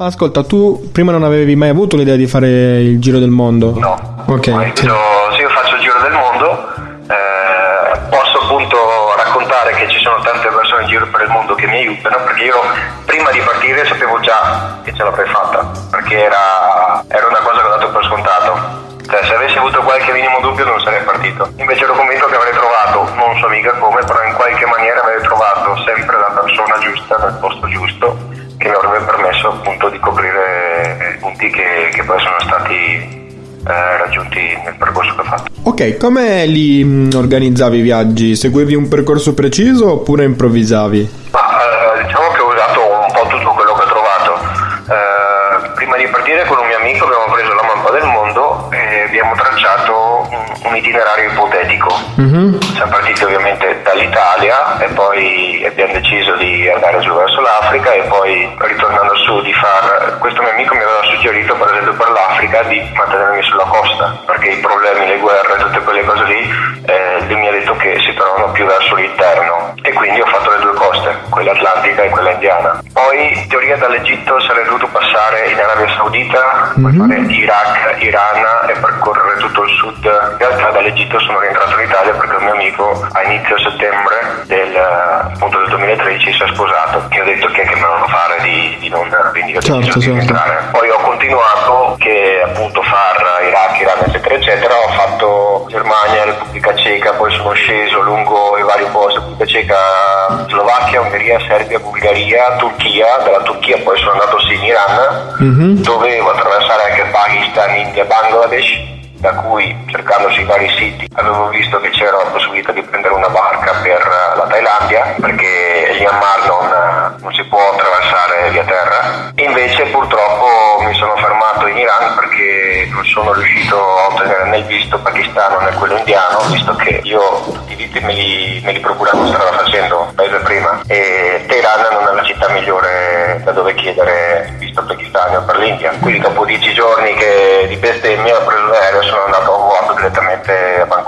Ascolta, tu prima non avevi mai avuto l'idea di fare il giro del mondo? No. Ok. Sì. Io- se io faccio il giro del mondo, eh, posso appunto raccontare che ci sono tante persone in giro per il mondo che mi aiutano, perché io prima di partire sapevo già che ce l'avrei fatta, perché era, era una cosa che ho dato per scontato. Cioè, se avessi avuto qualche minimo dubbio non sarei partito. Invece ero convinto che avrei trovato, non so mica come, però in qualche maniera avrei trovato sempre la persona giusta nel posto giusto che mi avrebbe permesso appunto di coprire i punti che, che poi sono stati eh, raggiunti nel percorso che ho fatto. Ok, come li mh, organizzavi i viaggi? Seguivi un percorso preciso oppure improvvisavi? Ma eh, diciamo che ho usato un po' tutto quello che ho trovato. Eh, prima di partire con un mio amico abbiamo preso la mappa del mondo e abbiamo tracciato un, un itinerario ipotetico. Mhm. Siamo partiti ovviamente dall'Italia e poi andare giù verso l'Africa e poi ritornando su di far... Questo mio amico mi aveva suggerito per esempio per l'Africa di mantenermi sulla costa perché i problemi, le guerre, tutte quelle cose lì, eh, lui mi ha detto che si trovano più verso l'interno e quindi ho fatto le due coste, quella atlantica e quella indiana. Poi in teoria dall'Egitto sarei dovuto passare in Arabia Saudita, poi Mhm. fare Iraq, Iran e percorrere tutto il sud. In realtà dall'Egitto sono rientrato in Italia perché un mio amico a inizio settembre deciso Certo, certo. Poi ho continuato che appunto far Iraq, Iran eccetera eccetera, ho fatto Germania, Repubblica Ceca, poi sono sceso lungo i vari posti, Repubblica Ceca, Slovacchia, Ungheria, Serbia, Bulgaria, Turchia, dalla Turchia poi sono andato sì in Iran, Mhm. dovevo attraversare anche Pakistan, India, Bangladesh, da cui cercando sui vari siti avevo visto che c'era la possibilità di prendere una barca per eh, la Thailandia perché Myanmar non, eh, non si può attraversare via terra. Invece purtroppo mi sono fermato in Iran perché non sono riuscito a ottenere né il visto pakistano né quello indiano, visto che io tutti i visti me li, me li procuravo strada facendo paese prima e Teheran non è la città migliore da dove chiedere visto pakistano per l'India. Quindi dopo dieci giorni che di bestemmia